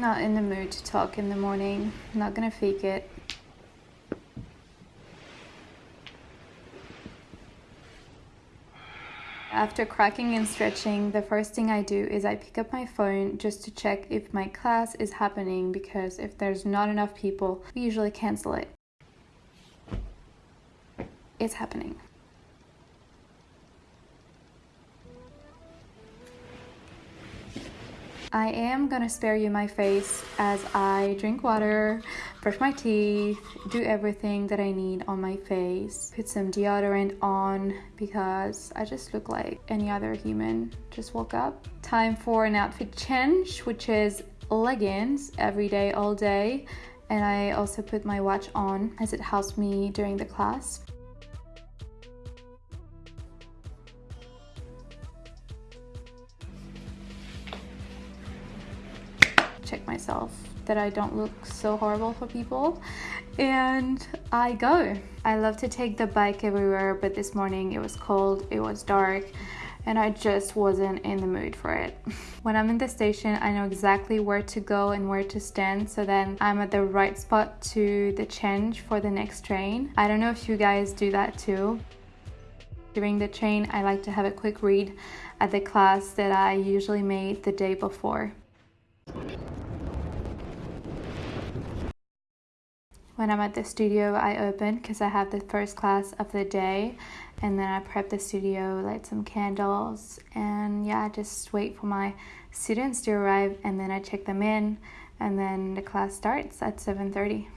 not in the mood to talk in the morning. I'm not gonna fake it. After cracking and stretching, the first thing I do is I pick up my phone just to check if my class is happening because if there's not enough people, we usually cancel it. It's happening. I am gonna spare you my face as I drink water, brush my teeth, do everything that I need on my face, put some deodorant on because I just look like any other human. Just woke up. Time for an outfit change, which is leggings every day, all day. And I also put my watch on as it helps me during the class. Check myself that I don't look so horrible for people and I go. I love to take the bike everywhere but this morning it was cold, it was dark and I just wasn't in the mood for it. When I'm in the station, I know exactly where to go and where to stand so then I'm at the right spot to the change for the next train. I don't know if you guys do that too. During the train, I like to have a quick read at the class that I usually made the day before. When I'm at the studio, I open because I have the first class of the day and then I prep the studio, light some candles and yeah, I just wait for my students to arrive and then I check them in and then the class starts at 7.30.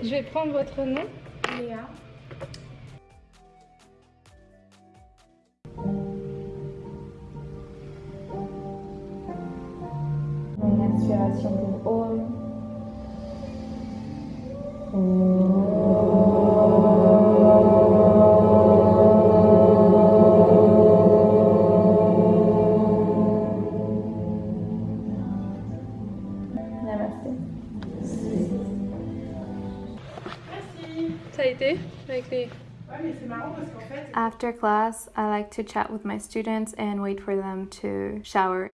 Je vais prendre votre nom. Léa. Une inspiration pour Namaste. Ça a été avec les... After class, I like to chat with my students and wait for them to shower.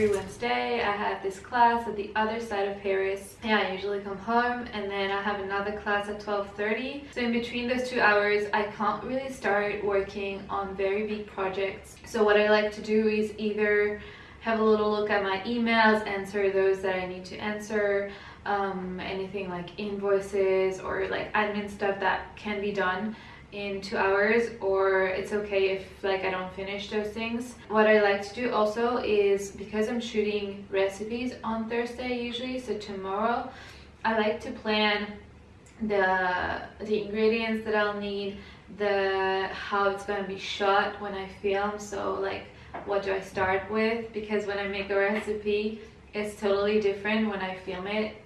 Every Wednesday I have this class at the other side of Paris. Yeah, I usually come home and then I have another class at 12.30. So in between those two hours, I can't really start working on very big projects. So what I like to do is either have a little look at my emails, answer those that I need to answer, um, anything like invoices or like admin stuff that can be done in two hours or it's okay if like I don't finish those things. What I like to do also is because I'm shooting recipes on Thursday usually so tomorrow I like to plan the the ingredients that I'll need the how it's going to be shot when I film so like what do I start with because when I make a recipe it's totally different when I film it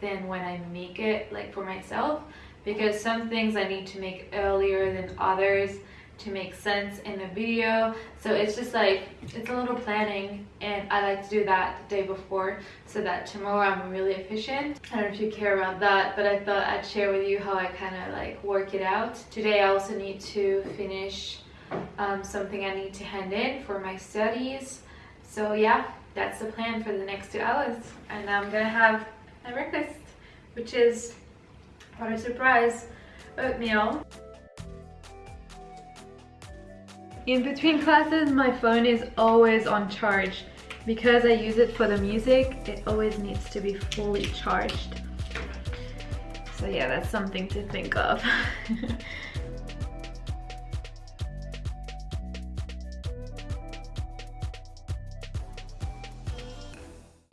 than when I make it like for myself because some things I need to make earlier than others to make sense in the video. So it's just like it's a little planning and I like to do that the day before so that tomorrow I'm really efficient. I don't know if you care about that but I thought I'd share with you how I kind of like work it out. Today I also need to finish um, something I need to hand in for my studies. So yeah that's the plan for the next two hours and I'm gonna have my breakfast which is what a surprise. Oatmeal. In between classes my phone is always on charge. Because I use it for the music it always needs to be fully charged. So yeah that's something to think of.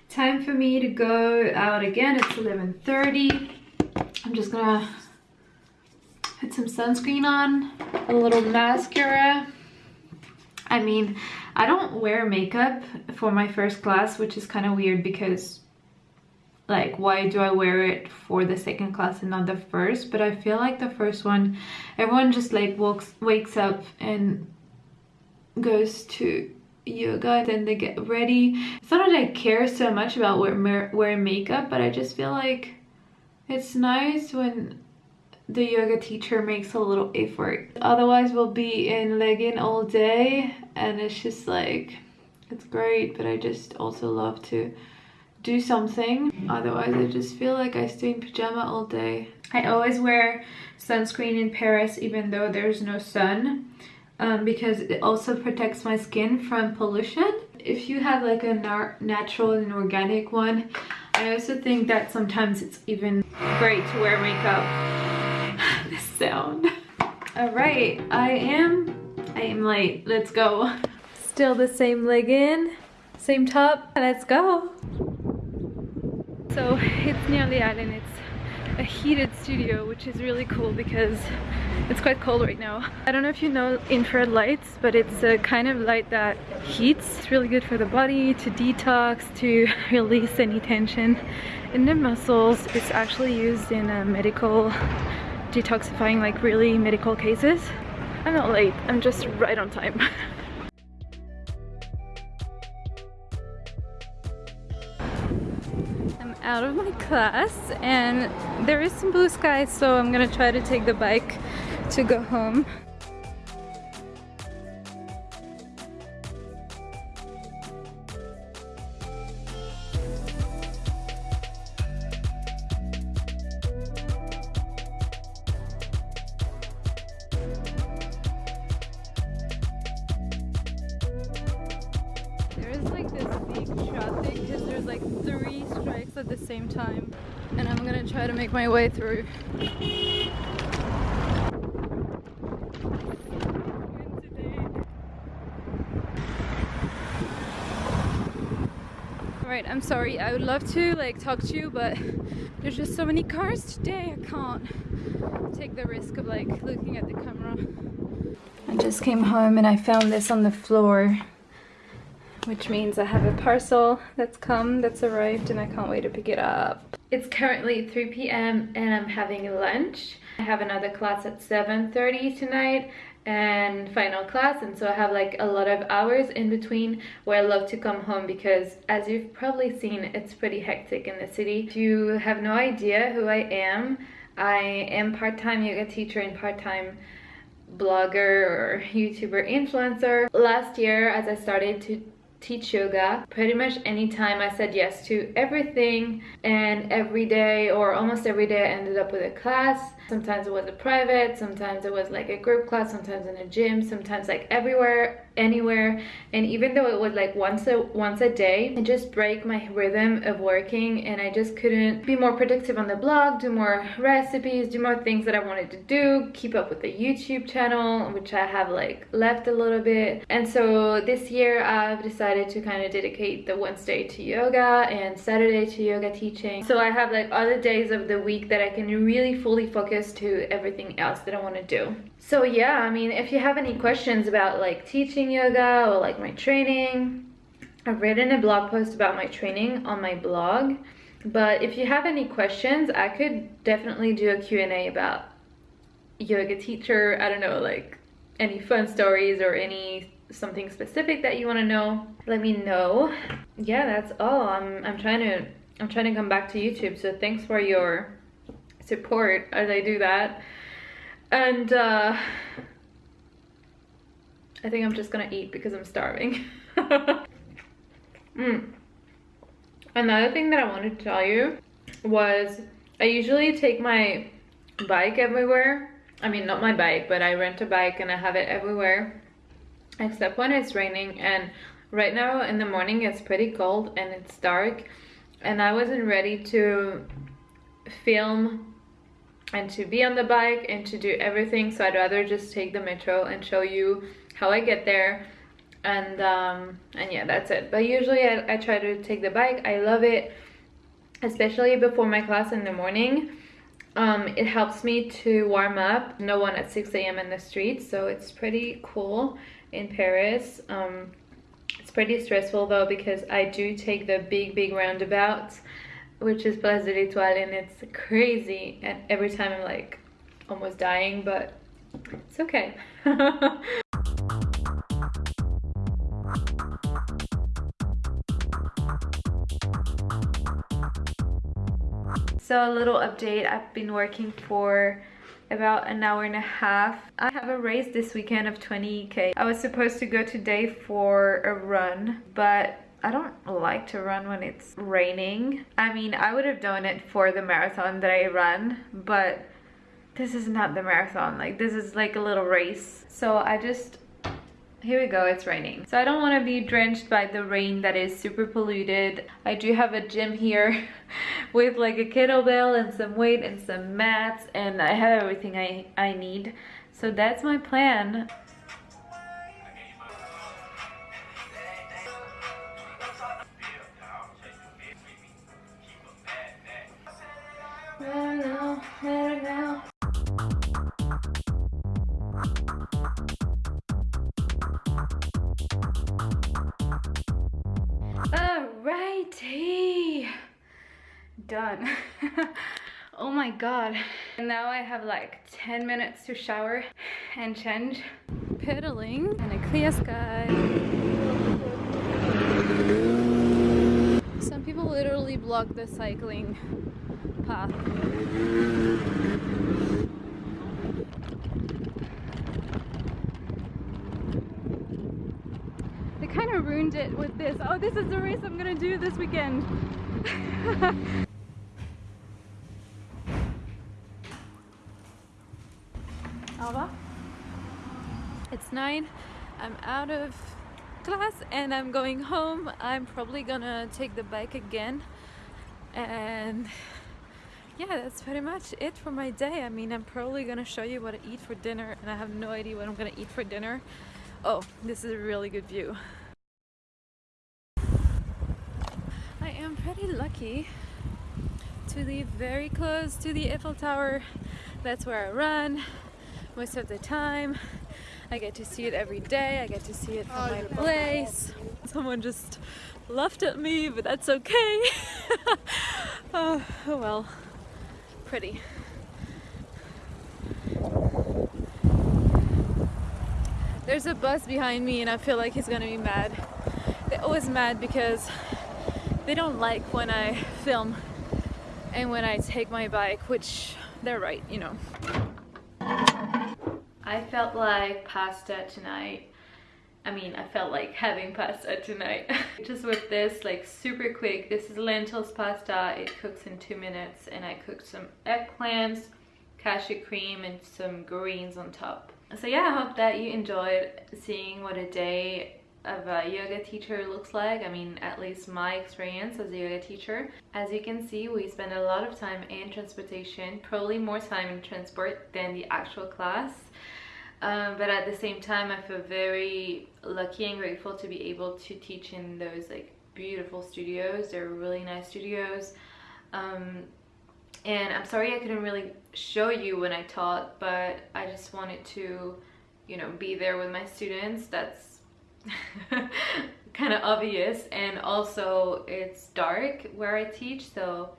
Time for me to go out again. It's 11:30. I'm just gonna put some sunscreen on a little mascara. I mean, I don't wear makeup for my first class, which is kind of weird because like why do I wear it for the second class and not the first? But I feel like the first one everyone just like walks wakes up and goes to yoga then they get ready. It's not that I care so much about wear, wearing makeup but I just feel like it's nice when the yoga teacher makes a little effort. Otherwise we'll be in legging all day and it's just like it's great but I just also love to do something. Otherwise I just feel like I stay in pajama all day. I always wear sunscreen in Paris even though there's no sun um, because it also protects my skin from pollution if you have like a natural and organic one I also think that sometimes it's even great to wear makeup. This sound. All right I am I am late. Let's go. Still the same legging same top. Let's go. So it's near the island. It's a heated studio, which is really cool because it's quite cold right now. I don't know if you know infrared lights, but it's a kind of light that heats. It's really good for the body to detox, to release any tension in the muscles. It's actually used in a medical detoxifying, like really medical cases. I'm not late, I'm just right on time. out of my class and there is some blue sky so I'm gonna try to take the bike to go home through. Alright, I'm sorry. I would love to like talk to you, but there's just so many cars today. I can't take the risk of like looking at the camera. I just came home and I found this on the floor which means I have a parcel that's come, that's arrived, and I can't wait to pick it up. It's currently 3 p.m. and I'm having lunch. I have another class at 7.30 tonight and final class and so I have like a lot of hours in between where I love to come home because as you've probably seen it's pretty hectic in the city. If you have no idea who I am, I am part-time yoga teacher and part-time blogger or YouTuber influencer. Last year as I started to teach yoga. Pretty much anytime I said yes to everything and every day or almost every day I ended up with a class. Sometimes it was a private, sometimes it was like a group class, sometimes in a gym, sometimes like everywhere, anywhere. And even though it was like once a once a day, it just break my rhythm of working and I just couldn't be more productive on the blog, do more recipes, do more things that I wanted to do, keep up with the YouTube channel, which I have like left a little bit. And so this year I've decided to kind of dedicate the Wednesday to yoga and Saturday to yoga teaching. So I have like other days of the week that I can really fully focus focus to everything else that I want to do. So yeah, I mean, if you have any questions about like teaching yoga or like my training, I've written a blog post about my training on my blog. But if you have any questions, I could definitely do a Q&A about yoga teacher. I don't know, like any fun stories or any something specific that you want to know let me know yeah that's all i'm i'm trying to i'm trying to come back to youtube so thanks for your support as I do that. And uh, I think I'm just gonna eat because I'm starving. mm. Another thing that I wanted to tell you was I usually take my bike everywhere. I mean, not my bike, but I rent a bike and I have it everywhere except when it's raining and right now in the morning it's pretty cold and it's dark and I wasn't ready to film and to be on the bike and to do everything so I'd rather just take the metro and show you how I get there and um, and yeah that's it but usually I, I try to take the bike I love it especially before my class in the morning Um, it helps me to warm up. No one at 6 a.m. in the streets, so it's pretty cool in Paris. Um, it's pretty stressful though because I do take the big, big roundabouts, which is Place de l'Etoile, and it's crazy. And every time I'm like almost dying, but it's okay. So a little update, I've been working for about an hour and a half. I have a race this weekend of 20k. I was supposed to go today for a run, but I don't like to run when it's raining. I mean, I would have done it for the marathon that I run, but this is not the marathon. Like, this is like a little race. So I just here we go, it's raining. So I don't want to be drenched by the rain that is super polluted. I do have a gym here with like a kettlebell and some weight and some mats and I have everything I, I need. So that's my plan. Done. oh my god. And now I have like 10 minutes to shower and change. Pedaling and a clear sky. Some people literally block the cycling path. They kind of ruined it with this. Oh, this is the race I'm gonna do this weekend. Alba? It's nine. I'm out of class and I'm going home. I'm probably gonna take the bike again. And yeah, that's pretty much it for my day. I mean, I'm probably gonna show you what I eat for dinner and I have no idea what I'm gonna eat for dinner. Oh, this is a really good view. I am pretty lucky to live very close to the Eiffel Tower. That's where I run most of the time. I get to see it every day. I get to see it from oh, my place. Someone just laughed at me, but that's okay. oh, oh well, pretty. There's a bus behind me and I feel like he's gonna be mad. They're always mad because they don't like when I film and when I take my bike, which they're right, you know. I felt like pasta tonight. I mean, I felt like having pasta tonight. Just with this, like super quick. This is lentils pasta. It cooks in two minutes and I cooked some eggplants, cashew cream and some greens on top. So yeah, I hope that you enjoyed seeing what a day of a yoga teacher looks like. I mean, at least my experience as a yoga teacher. As you can see, we spend a lot of time in transportation, probably more time in transport than the actual class. Um, but at the same time, I feel very lucky and grateful to be able to teach in those like beautiful studios. They're really nice studios. Um, and I'm sorry I couldn't really show you when I taught, but I just wanted to, you know, be there with my students. That's kind of obvious and also it's dark where I teach so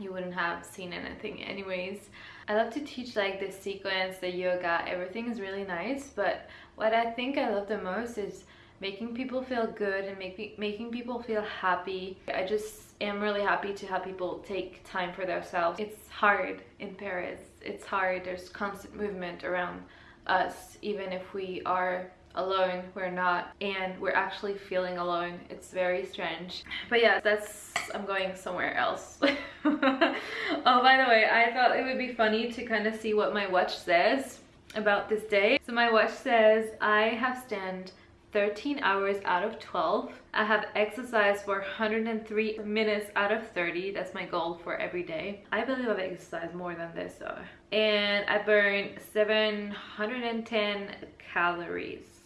you wouldn't have seen anything anyways. I love to teach like the sequence, the yoga, everything is really nice but what I think I love the most is making people feel good and make, making people feel happy. I just am really happy to have people take time for themselves. It's hard in Paris. It's hard. There's constant movement around us even if we are alone we're not and we're actually feeling alone. It's very strange. But yeah that's i'm going somewhere else. Oh by the way i thought it would be funny to kind of see what my watch says about this day. So my watch says i have stand 13 hours out of 12 i have exercised for 103 minutes out of 30 that's my goal for every day. I believe i've exercised more than this though. And i burned 710 calories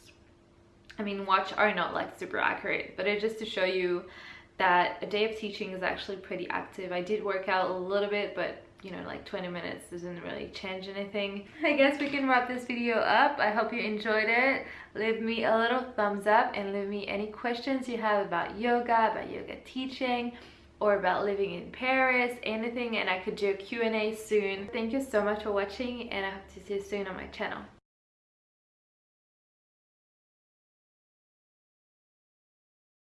I mean, watch are not like super accurate, but it's just to show you that a day of teaching is actually pretty active. I did work out a little bit, but you know like 20 minutes doesn't really change anything i guess we can wrap this video up i hope you enjoyed it leave me a little thumbs up and leave me any questions you have about yoga about yoga teaching or about living in Paris, anything, and I could do a Q&A soon. Thank you so much for watching and I hope to see you soon on my channel.